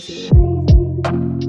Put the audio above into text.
crazy.